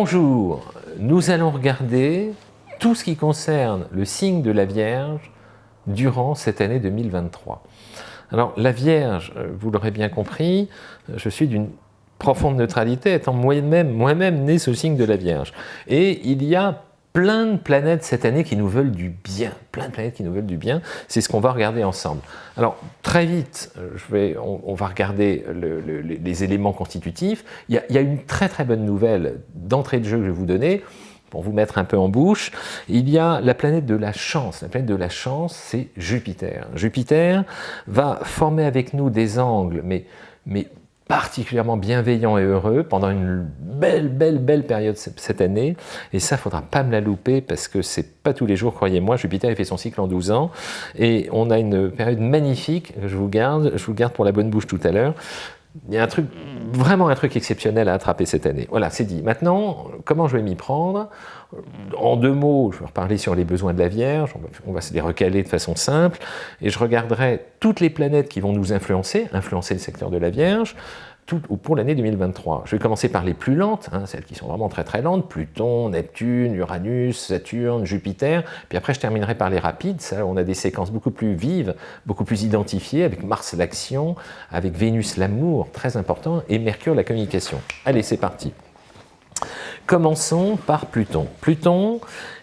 Bonjour, nous allons regarder tout ce qui concerne le signe de la Vierge durant cette année 2023. Alors la Vierge, euh, vous l'aurez bien compris, euh, je suis d'une profonde neutralité, étant moi-même moi -même né ce signe de la Vierge. Et il y a plein de planètes cette année qui nous veulent du bien, plein de planètes qui nous veulent du bien, c'est ce qu'on va regarder ensemble. Alors très vite, euh, on, va regarder les éléments constitutifs. Il y, a, une très très bonne nouvelle d'entrée de jeu que je vais vous donner, pour vous mettre un peu en bouche, il y a la planète de la chance. La planète de la chance, c'est Jupiter. Jupiter va former avec nous des angles, mais particulièrement bienveillant et heureux pendant une belle, belle, belle période cette année. Et ça, il ne faudra pas me la louper parce que c'est pas tous les jours, croyez-moi. Jupiter a fait son cycle en 12 ans et on a une période magnifique. Je vous garde, je vous garde pour la bonne bouche tout à l'heure. Il y a un truc, vraiment un truc exceptionnel à attraper cette année. Voilà, c'est dit. Maintenant, comment je vais m'y prendre? En deux mots, je vais reparler sur les besoins de la Vierge, on va se les recaler de façon simple, et je regarderai toutes les planètes qui vont nous influencer, influencer le secteur de la Vierge, pour l'année 2023. Je vais commencer par les plus lentes, hein, celles qui sont vraiment très très lentes, Pluton, Neptune, Uranus, Saturne, Jupiter, puis après je terminerai par les rapides, on a des séquences beaucoup plus vives, beaucoup plus identifiées, avec Mars l'action, avec Vénus l'amour, très important, et Mercure la communication. Allez, c'est parti. Commençons par Pluton. Pluton,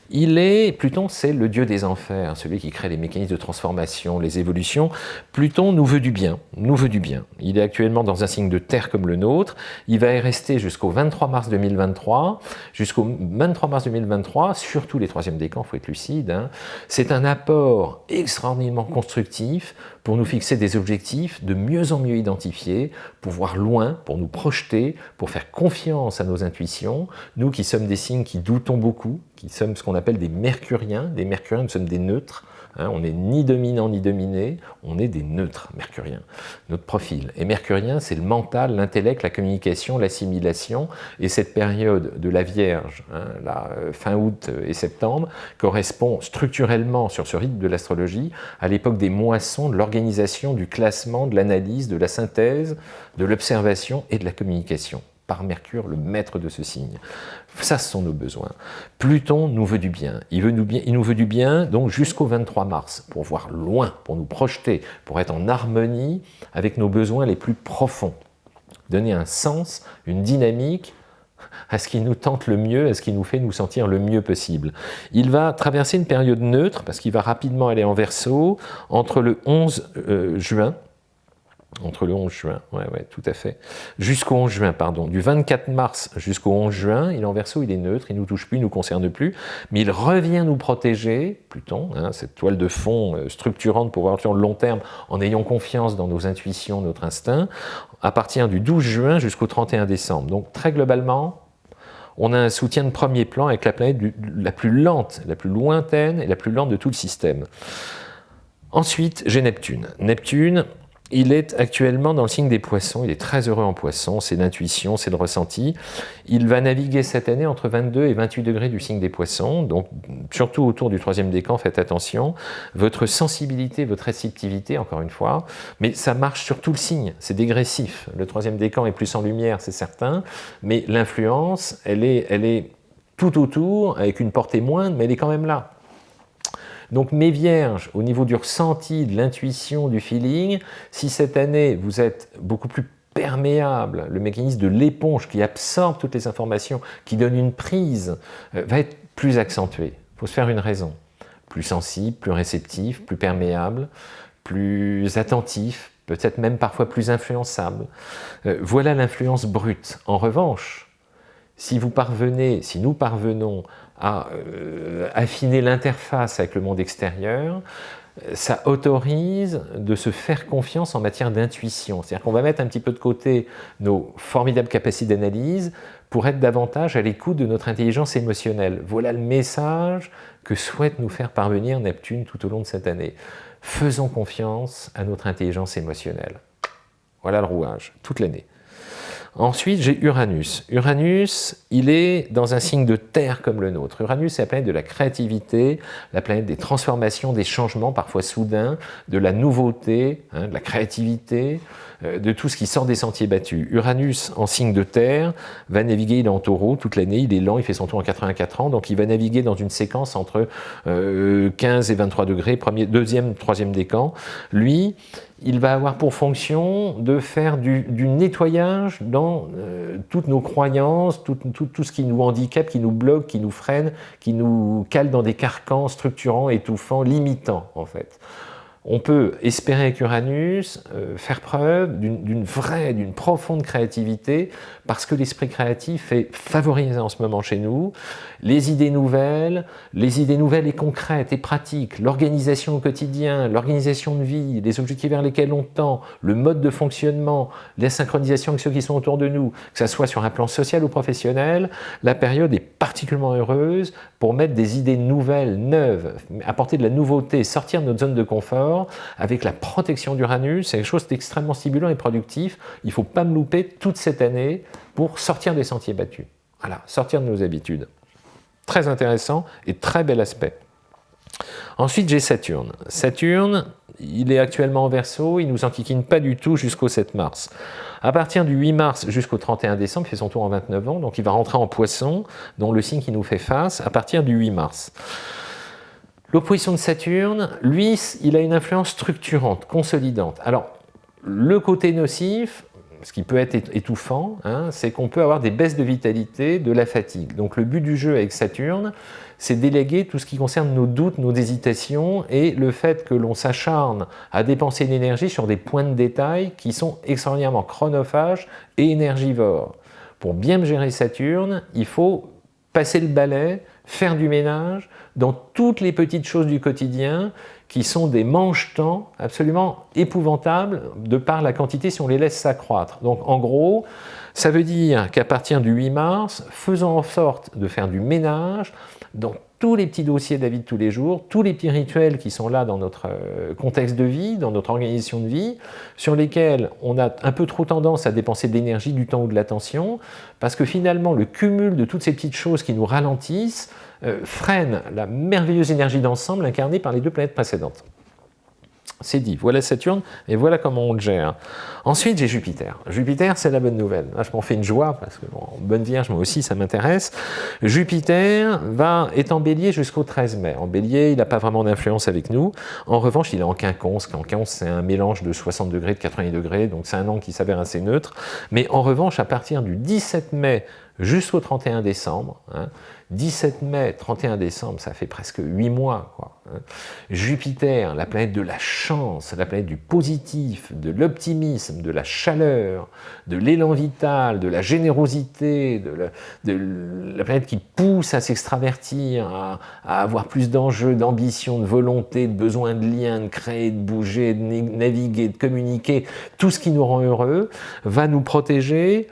il est, Pluton, c'est le dieu des enfers, celui qui crée les mécanismes de transformation, les évolutions. Pluton nous veut du bien, nous veut du bien. Il est actuellement dans un signe de terre comme le nôtre. Il va y rester jusqu'au 23 mars 2023. Jusqu'au 23 mars 2023, surtout les troisièmes décans, il faut être lucide. Hein. C'est un apport extraordinairement constructif pour nous fixer des objectifs de mieux en mieux identifiés, pour voir loin, pour nous projeter, pour faire confiance à nos intuitions, nous qui sommes des signes qui doutons beaucoup, qui sommes ce qu'on appelle des mercuriens, des mercuriens, nous sommes des neutres, Hein, on n'est ni dominant ni dominé, on est des neutres mercuriens, notre profil. Et mercurien, c'est le mental, l'intellect, la communication, l'assimilation. Et cette période de la Vierge, hein, euh, fin août et septembre, correspond structurellement sur ce rythme de l'astrologie à l'époque des moissons, de l'organisation, du classement, de l'analyse, de la synthèse, de l'observation et de la communication par Mercure, le maître de ce signe. Ça, ce sont nos besoins. Pluton nous veut du bien. Il, veut nous, veut du bien donc jusqu'au 23 mars, pour voir loin, pour nous projeter, pour être en harmonie avec nos besoins les plus profonds. Donner un sens, une dynamique à ce qui nous tente le mieux, à ce qui nous fait nous sentir le mieux possible. Il va traverser une période neutre, parce qu'il va rapidement aller en verso, entre le 11 euh, juin entre le 11 juin, ouais, ouais, tout à fait, jusqu'au 11 juin, pardon, du 24 mars jusqu'au 11 juin, il est en verso, il est neutre, il ne nous touche plus, il ne nous concerne plus, mais il revient nous protéger, Pluton, hein, cette toile de fond euh, structurante pour voir sur le long terme, en ayant confiance dans nos intuitions, notre instinct, à partir du 12 juin jusqu'au 31 décembre. Donc très globalement, on a un soutien de premier plan avec la planète la plus lente, la plus lointaine et la plus lente de tout le système. Ensuite, j'ai Neptune. Neptune, il est actuellement dans le signe des poissons, il est très heureux en poissons, c'est l'intuition, c'est le ressenti. Il va naviguer cette année entre 22 et 28 degrés du signe des poissons, donc surtout autour du troisième décan, faites attention. Votre sensibilité, votre réceptivité, encore une fois, mais ça marche sur tout le signe, c'est dégressif. Le troisième décan est plus en lumière, c'est certain, mais l'influence, elle est, elle est tout autour, avec une portée moindre, mais elle est quand même là. Donc mes vierges, au niveau du ressenti, de l'intuition, du feeling, si cette année vous êtes beaucoup plus perméable, le mécanisme de l'éponge qui absorbe toutes les informations, qui donne une prise, euh, va être plus accentué. Il faut se faire une raison. Plus sensible, plus réceptif, plus perméable, plus attentif, peut-être même parfois plus influençable. Euh, voilà l'influence brute. En revanche, si vous parvenez, si nous parvenons à euh, affiner l'interface avec le monde extérieur, ça autorise de se faire confiance en matière d'intuition. C'est-à-dire qu'on va mettre un petit peu de côté nos formidables capacités d'analyse pour être davantage à l'écoute de notre intelligence émotionnelle. Voilà le message que souhaite nous faire parvenir Neptune tout au long de cette année. Faisons confiance à notre intelligence émotionnelle. Voilà le rouage, toute l'année. Ensuite, j'ai Uranus. Uranus, il est dans un signe de terre comme le nôtre. Uranus, c'est la planète de la créativité, la planète des transformations, des changements parfois soudains, de la nouveauté, hein, de la créativité, de tout ce qui sort des sentiers battus. Uranus, en signe de terre, va naviguer, il est en taureau toute l'année, il est lent, il fait son tour en 84 ans, donc il va naviguer dans une séquence entre 15 euh, et 23 degrés, premier, deuxième, troisième décan. Lui, il va avoir pour fonction de faire du, nettoyage dans euh, toutes nos croyances, tout, tout, ce qui nous handicape, qui nous bloque, qui nous freine, qui nous cale dans des carcans structurants, étouffants, limitants en fait on peut espérer avec Uranus euh, faire preuve d'une vraie, d'une profonde créativité parce que l'esprit créatif est favorisé en ce moment chez nous. Les idées nouvelles, les idées nouvelles et concrètes et pratiques, l'organisation au quotidien, l'organisation de vie, les objectifs vers lesquels on tend, le mode de fonctionnement, la synchronisation avec ceux qui sont autour de nous, que ce soit sur un plan social ou professionnel, la période est particulièrement heureuse pour mettre des idées nouvelles, neuves, apporter de la nouveauté, sortir de notre zone de confort avec la protection d'Uranus, c'est quelque chose d'extrêmement stimulant et productif. Il ne faut pas me louper toute cette année pour sortir des sentiers battus. Voilà, sortir de nos habitudes. Très intéressant et très bel aspect. Ensuite, j'ai Saturne. Saturne, il est actuellement en Verseau, il ne nous enquiquine pas du tout jusqu'au 7 mars. À partir du 8 mars jusqu'au 31 décembre, il fait son tour en 29 ans, donc il va rentrer en Poisson, dont le signe qui nous fait face, à partir du 8 mars. L'opposition de Saturne, lui, il a une influence structurante, consolidante. Alors, le côté nocif, ce qui peut être étouffant, hein, c'est qu'on peut avoir des baisses de vitalité, de la fatigue. Donc le but du jeu avec Saturne, c'est déléguer tout ce qui concerne nos doutes, nos hésitations et le fait que l'on s'acharne à dépenser de l'énergie sur des points de détail qui sont extraordinairement chronophages et énergivores. Pour bien gérer Saturne, il faut passer le balai, faire du ménage dans toutes les petites choses du quotidien qui sont des manches-temps absolument épouvantables de par la quantité si on les laisse s'accroître. Donc en gros, ça veut dire qu'à partir du 8 mars, faisons en sorte de faire du ménage dans tous les petits dossiers vie de tous les jours, tous les petits rituels qui sont là dans notre euh, contexte de vie, dans notre organisation de vie, sur lesquels on a un peu trop tendance à dépenser de l'énergie, du temps ou de l'attention, parce que finalement le cumul de toutes ces petites choses qui nous ralentissent euh, freine la merveilleuse énergie d'ensemble incarnée par les deux planètes précédentes. C'est dit, voilà Saturne et voilà comment on le gère. Ensuite, j'ai Jupiter. Jupiter, c'est la bonne nouvelle. Je m'en fais une joie parce que, bon, bonne vierge, moi aussi, ça m'intéresse. Jupiter va, est en bélier jusqu'au 13 mai. En bélier, il n'a pas vraiment d'influence avec nous. En revanche, il est en quinconce. Quinconce, c'est un mélange de 60 degrés, de 80 degrés, donc c'est un angle qui s'avère assez neutre. Mais en revanche, à partir du 17 mai jusqu'au 31 décembre, hein, 17 mai, 31 décembre, ça fait presque 8 mois. Quoi, hein. Jupiter, la planète de la chance, la planète du positif, de l'optimisme, de la chaleur, de l'élan vital, de la générosité, de la, planète qui pousse à s'extravertir, à, avoir plus d'enjeux, d'ambition, de volonté, de besoin de lien, de créer, de bouger, de naviguer, de communiquer, tout ce qui nous rend heureux, va nous protéger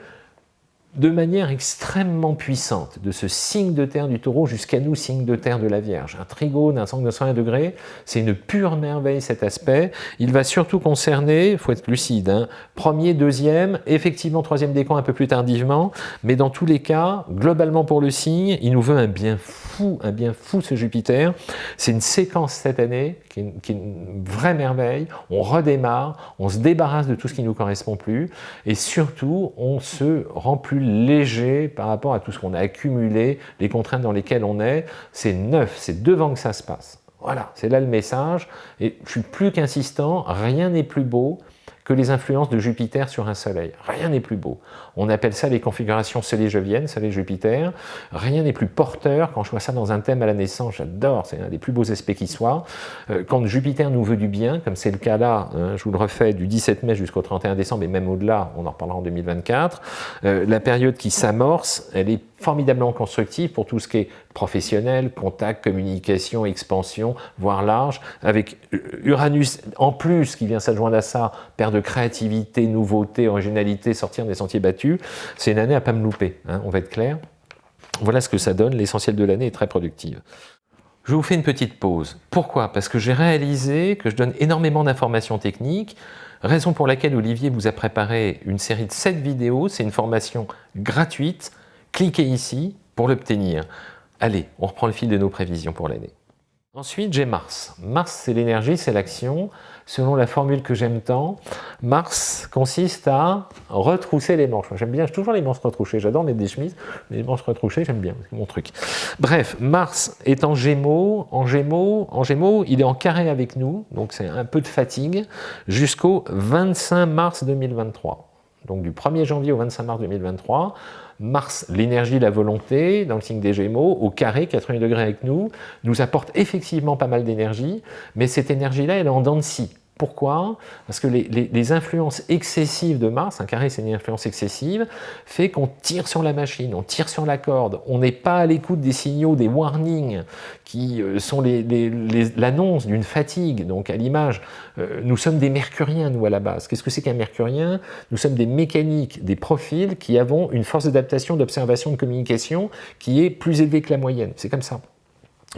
de manière extrêmement puissante, de ce signe de terre du taureau jusqu'à nous, signe de terre de la Vierge. Un trigone, un angle de 120 degrés, c'est une pure merveille cet aspect. Il va surtout concerner, il faut être lucide, hein, premier, deuxième, effectivement troisième décan un peu plus tardivement, mais dans tous les cas, globalement pour le signe, il nous veut un bien fou, un bien fou ce Jupiter. C'est une séquence cette année qui est, une, vraie merveille. On redémarre, on se débarrasse de tout ce qui ne nous correspond plus, et surtout, on se rend plus léger par rapport à tout ce qu'on a accumulé, les contraintes dans lesquelles on est. C'est neuf, c'est devant que ça se passe. Voilà, c'est là le message. Et je suis plus qu'insistant, rien n'est plus beau que les influences de Jupiter sur un soleil. Rien n'est plus beau. On appelle ça les configurations soleil-joviennes, soleil-Jupiter. Rien n'est plus porteur. Quand je vois ça dans un thème à la naissance, j'adore, c'est un des plus beaux aspects qui soit. Euh, quand Jupiter nous veut du bien, comme c'est le cas là, hein, je vous le refais, du 17 mai jusqu'au 31 décembre, et même au-delà, on en reparlera en 2024, euh, la période qui s'amorce, elle est formidablement constructive pour tout ce qui est professionnel, contact, communication, expansion, voire large, avec Uranus en plus qui vient s'adjoindre à ça, père de créativité, nouveauté, originalité, sortir des sentiers battus, c'est une année à pas me louper, hein, on va être clair. Voilà ce que ça donne, l'essentiel de l'année est très productive. Je vous fais une petite pause. Pourquoi? Parce que j'ai réalisé que je donne énormément d'informations techniques, raison pour laquelle Olivier vous a préparé une série de 7 vidéos. C'est une formation gratuite. Cliquez ici pour l'obtenir. Allez, on reprend le fil de nos prévisions pour l'année. Ensuite, j'ai Mars. Mars, c'est l'énergie, c'est l'action. Selon la formule que j'aime tant, Mars consiste à retrousser les manches. J'aime bien, j'ai toujours les manches retroussées. J'adore mettre des chemises, mais les manches retroussées, j'aime bien, c'est mon truc. Bref, Mars est en Gémeaux. En Gémeaux, en Gémeaux, il est en carré avec nous, donc c'est un peu de fatigue, jusqu'au 25 mars 2023. Donc du 1er janvier au 25 mars 2023, Mars, l'énergie, la volonté, dans le signe des Gémeaux, au carré, 80 degrés avec nous, nous apporte effectivement pas mal d'énergie, mais cette énergie-là, elle est en dents de scie. Pourquoi? Parce que les, influences excessives de Mars, un carré c'est une influence excessive, fait qu'on tire sur la machine, on tire sur la corde, on n'est pas à l'écoute des signaux, des warnings qui euh, sont l'annonce d'une fatigue. Donc à l'image, euh, nous sommes des mercuriens nous à la base. Qu'est-ce que c'est qu'un mercurien? Nous sommes des mécaniques, des profils qui avons une force d'adaptation, d'observation, de communication qui est plus élevée que la moyenne. C'est comme ça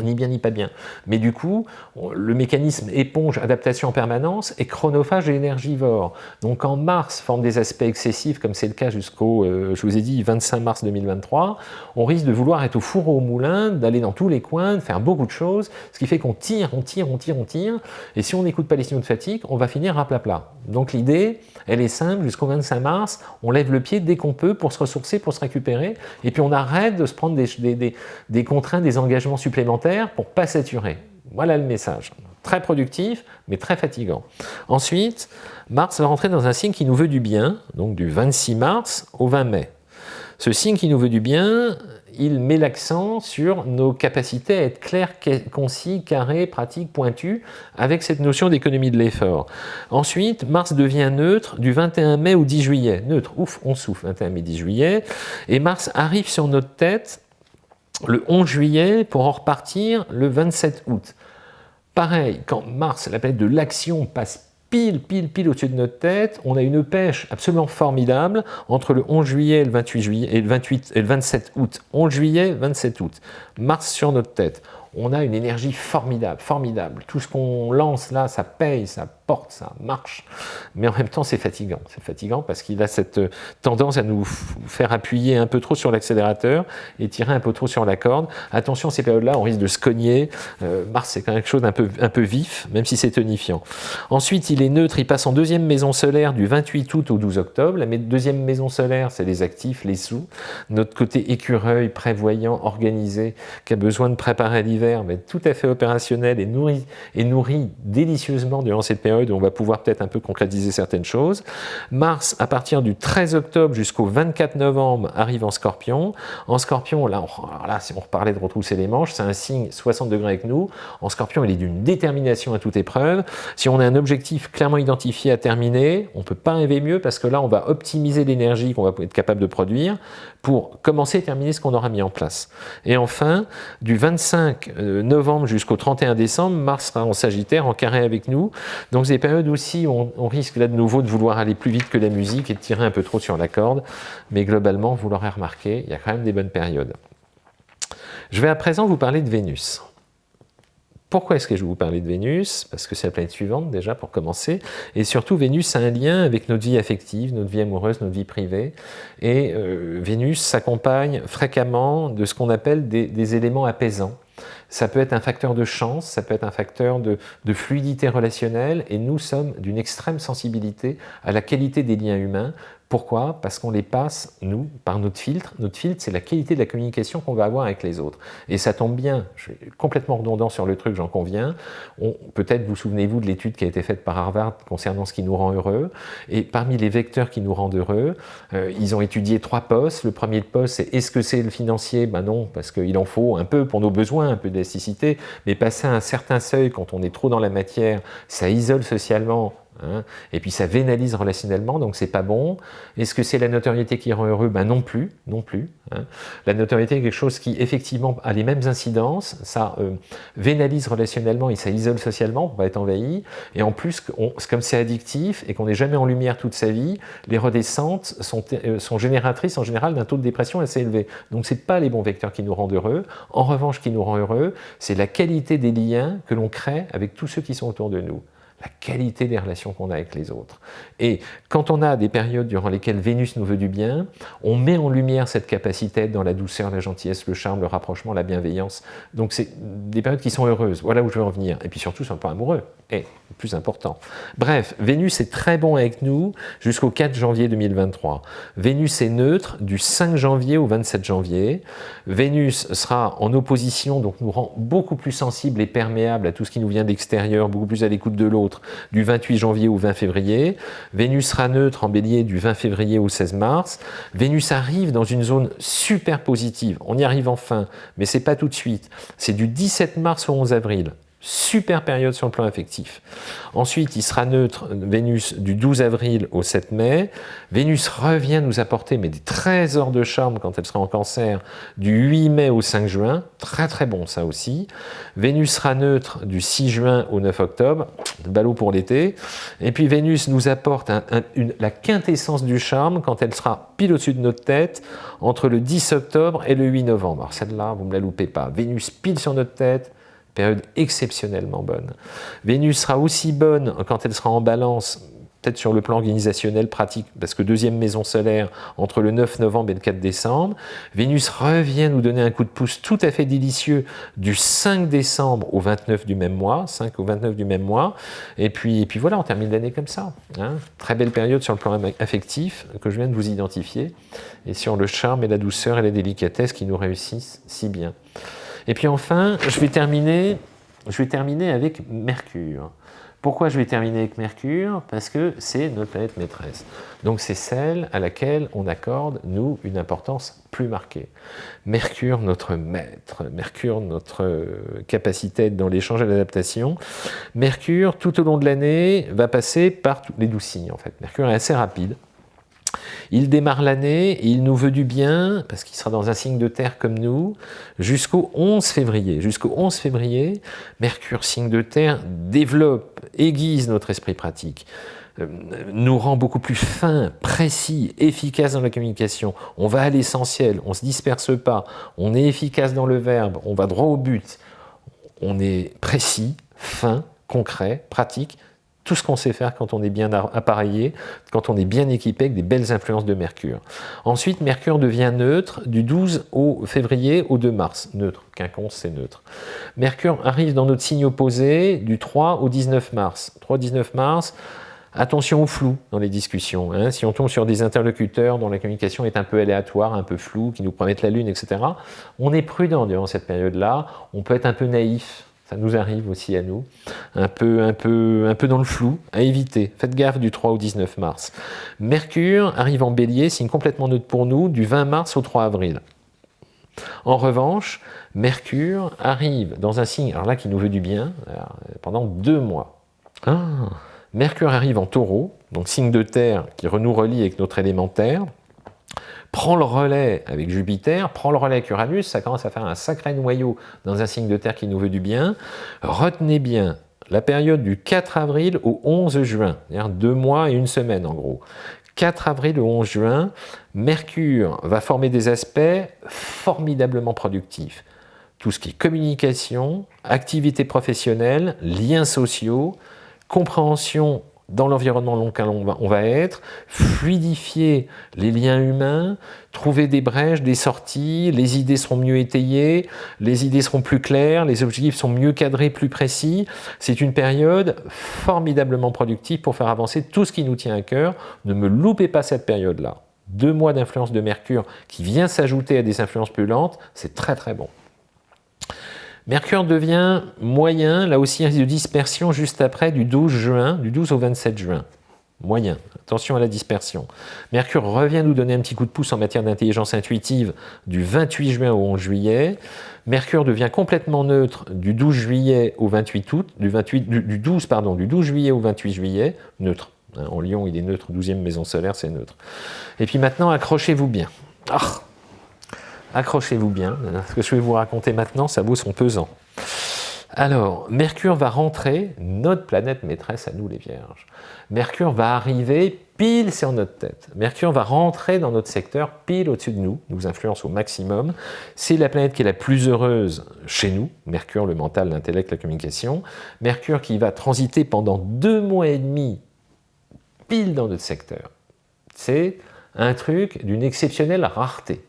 ni bien ni pas bien. Mais du coup, le mécanisme éponge adaptation en permanence est chronophage et énergivore. Donc en mars, forme des aspects excessifs, comme c'est le cas jusqu'au, euh, je vous ai dit, 25 mars 2023, on risque de vouloir être au four au moulin, d'aller dans tous les coins, de faire beaucoup de choses, ce qui fait qu'on tire, on tire, on tire, on tire, et si on n'écoute pas les signaux de fatigue, on va finir à plat plat. Donc l'idée, elle est simple, jusqu'au 25 mars, on lève le pied dès qu'on peut pour se ressourcer, pour se récupérer, et puis on arrête de se prendre des, des contraintes, des engagements supplémentaires pour pas saturer. Voilà le message. Très productif, mais très fatigant. Ensuite, Mars va rentrer dans un signe qui nous veut du bien, donc du 26 mars au 20 mai. Ce signe qui nous veut du bien, il met l'accent sur nos capacités à être clairs, concis, carrés, pratiques, pointus, avec cette notion d'économie de l'effort. Ensuite, Mars devient neutre du 21 mai au 10 juillet. Neutre, ouf, on souffle, 21 mai, 10 juillet. Et Mars arrive sur notre tête le 11 juillet pour en repartir le 27 août. Pareil, quand Mars, la planète de l'action, passe pile, pile, pile au-dessus de notre tête, on a une pêche absolument formidable entre le 11 juillet et le 28 juillet et le 28 et le 27 août. 11 juillet, 27 août. Mars sur notre tête. On a une énergie formidable, formidable. Tout ce qu'on lance là, ça paye, ça porte, ça marche, mais en même temps c'est fatigant. C'est fatigant parce qu'il a cette euh, tendance à nous faire appuyer un peu trop sur l'accélérateur et tirer un peu trop sur la corde. Attention, ces périodes-là, on risque de se cogner. Euh, Mars, c'est quelque chose d'un peu, un peu vif, même si c'est tonifiant. Ensuite, il est neutre, il passe en deuxième maison solaire du 28 août au 12 octobre. La deuxième maison solaire, c'est les actifs, les sous. Notre côté écureuil, prévoyant, organisé, qui a besoin de préparer l'hiver, mais tout à fait opérationnel et nourri, et nourri délicieusement durant cette période on va pouvoir peut-être un peu concrétiser certaines choses. Mars, à partir du 13 octobre jusqu'au 24 novembre, arrive en Scorpion. En Scorpion, là, on, là reparlait de retrousser les manches, c'est un signe 60 degrés avec nous. En Scorpion, il est d'une détermination à toute épreuve. Si on a un objectif clairement identifié à terminer, on ne peut pas rêver mieux parce que là, on va optimiser l'énergie qu'on va être capable de produire pour commencer et terminer ce qu'on aura mis en place. Et enfin, du 25 euh, novembre jusqu'au 31 décembre, Mars sera en Sagittaire, en carré avec nous. Des périodes aussi où on, risque là de nouveau de vouloir aller plus vite que la musique et de tirer un peu trop sur la corde, mais globalement, vous l'aurez remarqué, il y a quand même des bonnes périodes. Je vais à présent vous parler de Vénus. Pourquoi est-ce que je vais vous parler de Vénus? Parce que c'est la planète suivante déjà pour commencer. Et surtout, Vénus a un lien avec notre vie affective, notre vie amoureuse, notre vie privée. Et euh, Vénus s'accompagne fréquemment de ce qu'on appelle des éléments apaisants. Ça peut être un facteur de chance, ça peut être un facteur de, fluidité relationnelle, et nous sommes d'une extrême sensibilité à la qualité des liens humains, pourquoi? Parce qu'on les passe, nous, par notre filtre. Notre filtre, c'est la qualité de la communication qu'on va avoir avec les autres. Et ça tombe bien, je suis complètement redondant sur le truc, j'en conviens. Peut-être vous souvenez-vous de l'étude qui a été faite par Harvard concernant ce qui nous rend heureux. Et parmi les vecteurs qui nous rendent heureux, euh, ils ont étudié trois postes. Le premier poste, c'est est-ce que c'est le financier? Ben non, parce qu'il en faut un peu pour nos besoins, un peu Mais passer à un certain seuil, quand on est trop dans la matière, ça isole socialement, Hein. Et puis ça vénalise relationnellement, donc c'est pas bon. Est-ce que c'est la notoriété qui rend heureux? Ben non plus, non plus. Hein. La notoriété est quelque chose qui effectivement a les mêmes incidences, ça euh, vénalise relationnellement et ça isole socialement, on va être envahi. Et en plus, comme c'est addictif et qu'on n'est jamais en lumière toute sa vie, les redescentes sont, euh, sont génératrices en général d'un taux de dépression assez élevé. Donc c'est pas les bons vecteurs qui nous rendent heureux. En revanche, qui nous rend heureux, c'est la qualité des liens que l'on crée avec tous ceux qui sont autour de nous la qualité des relations qu'on a avec les autres. Et quand on a des périodes durant lesquelles Vénus nous veut du bien, on met en lumière cette capacité dans la douceur, la gentillesse, le charme, le rapprochement, la bienveillance. Donc c'est des périodes qui sont heureuses, voilà où je veux en venir. Et puis surtout, c'est un peu amoureux, et plus important. Bref, Vénus est très bon avec nous jusqu'au 4 janvier 2023. Vénus est neutre du 5 janvier au 27 janvier. Vénus sera en opposition, donc nous rend beaucoup plus sensibles et perméables à tout ce qui nous vient d'extérieur, beaucoup plus à l'écoute de l'autre, du 28 janvier au 20 février. Vénus sera neutre en bélier du 20 février au 16 mars. Vénus arrive dans une zone super positive. On y arrive enfin, mais c'est pas tout de suite. C'est du 17 mars au 11 avril. Super période sur le plan affectif. Ensuite, il sera neutre, Vénus, du 12 avril au 7 mai. Vénus revient nous apporter mais des trésors de charme quand elle sera en cancer du 8 mai au 5 juin. Très très bon ça aussi. Vénus sera neutre du 6 juin au 9 octobre. Ballot pour l'été. Et puis Vénus nous apporte la quintessence du charme quand elle sera pile au-dessus de notre tête entre le 10 octobre et le 8 novembre. Alors celle-là, vous ne me la loupez pas. Vénus pile sur notre tête, période exceptionnellement bonne. Vénus sera aussi bonne quand elle sera en balance, peut-être sur le plan organisationnel pratique, parce que deuxième maison solaire entre le 9 novembre et le 4 décembre. Vénus revient nous donner un coup de pouce tout à fait délicieux du 5 décembre au 29 du même mois, 5 au 29 du même mois, et puis, et puis voilà, on termine l'année comme ça. Hein. Très belle période sur le plan affectif que je viens de vous identifier, et sur le charme et la douceur et la délicatesse qui nous réussissent si bien. Et puis enfin, je vais terminer, je vais terminer avec Mercure. Pourquoi je vais terminer avec Mercure? Parce que c'est notre planète maîtresse. Donc c'est celle à laquelle on accorde, nous, une importance plus marquée. Mercure, notre maître. Mercure, notre capacité dans l'échange et l'adaptation. Mercure, tout au long de l'année, va passer par tous les douze signes, en fait. Mercure est assez rapide. Il démarre l'année il nous veut du bien, parce qu'il sera dans un signe de terre comme nous, jusqu'au 11 février. Jusqu'au 11 février, Mercure, signe de terre, développe, aiguise notre esprit pratique euh, nous rend beaucoup plus fin, précis, efficace dans la communication. On va à l'essentiel, on ne se disperse pas, on est efficace dans le verbe, on va droit au but. On est précis, fin, concret, pratique, tout ce qu'on sait faire quand on est bien appareillé, quand on est bien équipé avec des belles influences de Mercure. Ensuite, Mercure devient neutre du 12 au février au 2 mars. Neutre, quinconce, c'est neutre. Mercure arrive dans notre signe opposé du 3 au 19 mars. 3 au 19 mars, Attention au flou dans les discussions. Hein. Si on tombe sur des interlocuteurs dont la communication est un peu aléatoire, un peu floue, qui nous promettent la lune, etc., on est prudent durant cette période-là. On peut être un peu naïf ça nous arrive aussi à nous, un peu, un, peu, un peu dans le flou, à éviter. Faites gaffe du 3 au 19 mars. Mercure arrive en bélier, signe complètement neutre pour nous, du 20 mars au 3 avril. En revanche, Mercure arrive dans un signe, alors là qui nous veut du bien, pendant deux mois. Ah, Mercure arrive en taureau, donc signe de terre qui nous relie avec notre élémentaire, prend le relais avec Jupiter, prend le relais avec Uranus, ça commence à faire un sacré noyau dans un signe de terre qui nous veut du bien. Retenez bien la période du 4 avril au 11 juin, c'est-à-dire deux mois et une semaine en gros. 4 avril au 11 juin, Mercure va former des aspects formidablement productifs. Tout ce qui est communication, activité professionnelle, liens sociaux, compréhension dans l'environnement dans lequel on va, être, fluidifier les liens humains, trouver des brèches, des sorties, les idées seront mieux étayées, les idées seront plus claires, les objectifs sont mieux cadrés, plus précis. C'est une période formidablement productive pour faire avancer tout ce qui nous tient à cœur. Ne me loupez pas cette période-là. Deux mois d'influence de Mercure qui vient s'ajouter à des influences plus lentes, c'est très très bon. Mercure devient moyen, là aussi risque de dispersion juste après du 12 juin, du 12 au 27 juin. moyen. Attention à la dispersion. Mercure revient nous donner un petit coup de pouce en matière d'intelligence intuitive du 28 juin au 11 juillet. Mercure devient complètement neutre du 12 juillet au 28 août, du, 28, du, 12, pardon, du 12 juillet au 28 juillet, neutre. Hein, en Lyon, il est neutre, 12e maison solaire, c'est neutre. Et puis maintenant, accrochez-vous bien. Ah, accrochez-vous bien. Ce que je vais vous raconter maintenant, ça vaut son pesant. Alors, Mercure va rentrer, notre planète maîtresse à nous les Vierges. Mercure va arriver pile sur notre tête. Mercure va rentrer dans notre secteur pile au-dessus de nous, nous influence au maximum. C'est la planète qui est la plus heureuse chez nous, Mercure, le mental, l'intellect, la communication. Mercure qui va transiter pendant deux mois et demi pile dans notre secteur. C'est un truc d'une exceptionnelle rareté.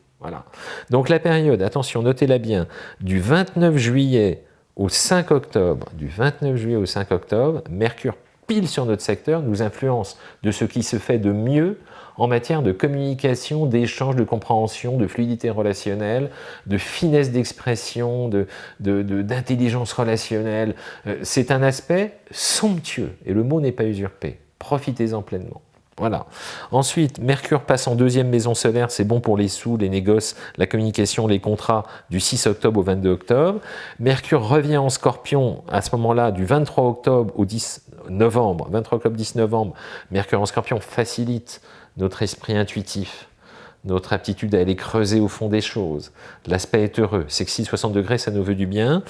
Donc la période, attention, notez-la bien, du 29 juillet au 5 octobre, du 29 juillet au 5 octobre, Mercure pile sur notre secteur nous influence de ce qui se fait de mieux en matière de communication, d'échange, de compréhension, de fluidité relationnelle, de finesse d'expression, d'intelligence de, relationnelle. Euh, c'est un aspect somptueux, et le mot n'est pas usurpé. Profitez-en pleinement. Voilà. Ensuite, Mercure passe en deuxième maison solaire, c'est bon pour les sous, les négoces, la communication, les contrats du 6 octobre au 22 octobre. Mercure revient en scorpion à ce moment-là du 23 octobre au 10 novembre. 23 octobre, 10 novembre, Mercure en scorpion facilite notre esprit intuitif, notre aptitude à aller creuser au fond des choses. L'aspect est heureux, sexy 60 degrés, ça nous veut du bien.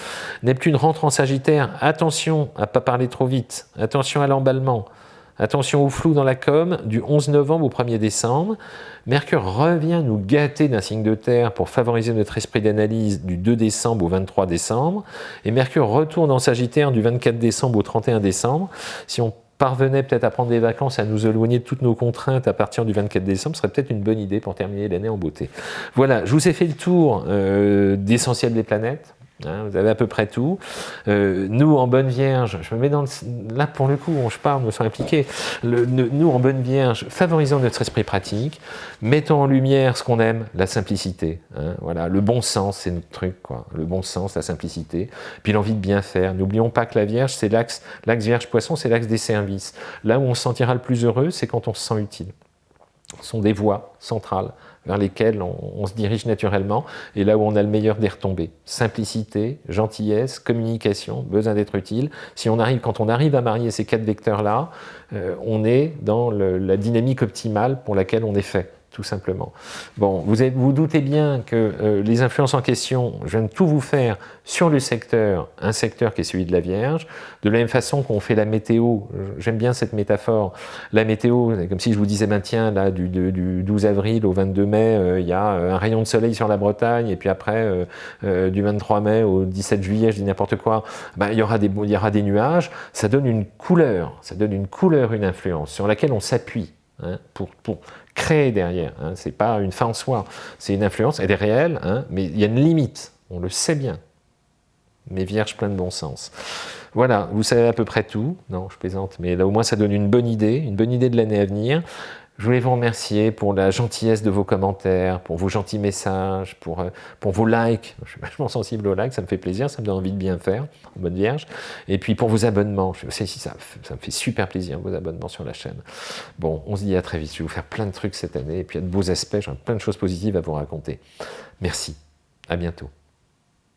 Neptune rentre en Sagittaire, attention à ne pas parler trop vite, attention à l'emballement, Attention au flou dans la com, du 11 novembre au 1er décembre. Mercure revient nous gâter d'un signe de terre pour favoriser notre esprit d'analyse du 2 décembre au 23 décembre. Et Mercure retourne en Sagittaire du 24 décembre au 31 décembre. Si on parvenait peut-être à prendre des vacances, à nous éloigner de toutes nos contraintes à partir du 24 décembre, ce serait peut-être une bonne idée pour terminer l'année en beauté. Voilà, je vous ai fait le tour euh, d'essentiel des planètes. Hein, vous avez à peu près tout. Euh, nous, en Bonne Vierge, je me mets dans le, là pour le coup, je parle, me sens impliqué. nous, en Bonne Vierge, favorisons notre esprit pratique, mettons en lumière ce qu'on aime, la simplicité. Hein, voilà, le bon sens, c'est notre truc, quoi. Le bon sens, la simplicité, puis l'envie de bien faire. N'oublions pas que la Vierge, c'est l'axe, l'axe Vierge-Poisson, c'est l'axe des services. Là où on se sentira le plus heureux, c'est quand on se sent utile. Ce sont des voies centrales vers lesquels on, se dirige naturellement, et là où on a le meilleur des retombées. Simplicité, gentillesse, communication, besoin d'être utile. Si on arrive, quand on arrive à marier ces quatre vecteurs-là, euh, on est dans la dynamique optimale pour laquelle on est fait tout simplement. Bon, vous vous doutez bien que euh, les influences en question, je viens de tout vous faire sur le secteur, un secteur qui est celui de la Vierge, de la même façon qu'on fait la météo, j'aime bien cette métaphore, la météo, comme si je vous disais, ben tiens, là, du, du 12 avril au 22 mai, euh, il y a euh, un rayon de soleil sur la Bretagne, et puis après, du 23 mai au 17 juillet, je dis n'importe quoi, ben, il, y aura des, y aura des nuages, ça donne une couleur, ça donne une couleur, une influence, sur laquelle on s'appuie. Hein, pour, pour, créer derrière. Hein. Ce n'est pas une fin en soi, c'est une influence, elle est réelle, hein, mais il y a une limite, on le sait bien. Mais vierge plein de bon sens. Voilà, vous savez à peu près tout. Non, je plaisante, mais là au moins ça donne une bonne idée, une bonne idée de l'année à venir. Je voulais vous remercier pour la gentillesse de vos commentaires, pour vos gentils messages, pour, euh, pour vos likes. Je suis vachement sensible aux likes, ça me fait plaisir, ça me donne envie de bien faire, en bonne vierge. Et puis pour vos abonnements, je sais si ça, ça me fait super plaisir, vos abonnements sur la chaîne. Bon, on se dit à très vite, je vais vous faire plein de trucs cette année, et puis il y a de beaux aspects, j'ai plein de choses positives à vous raconter. Merci, à bientôt.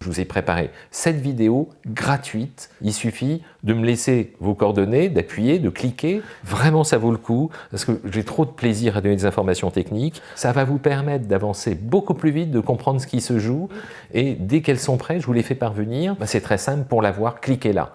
Je vous ai préparé cette vidéo gratuite. Il suffit de me laisser vos coordonnées, d'appuyer, de cliquer. Vraiment, ça vaut le coup parce que j'ai trop de plaisir à donner des informations techniques. Ça va vous permettre d'avancer beaucoup plus vite, de comprendre ce qui se joue. Et dès qu'elles sont prêtes, je vous les fais parvenir. Bah, c'est très simple, pour l'avoir, cliquez là.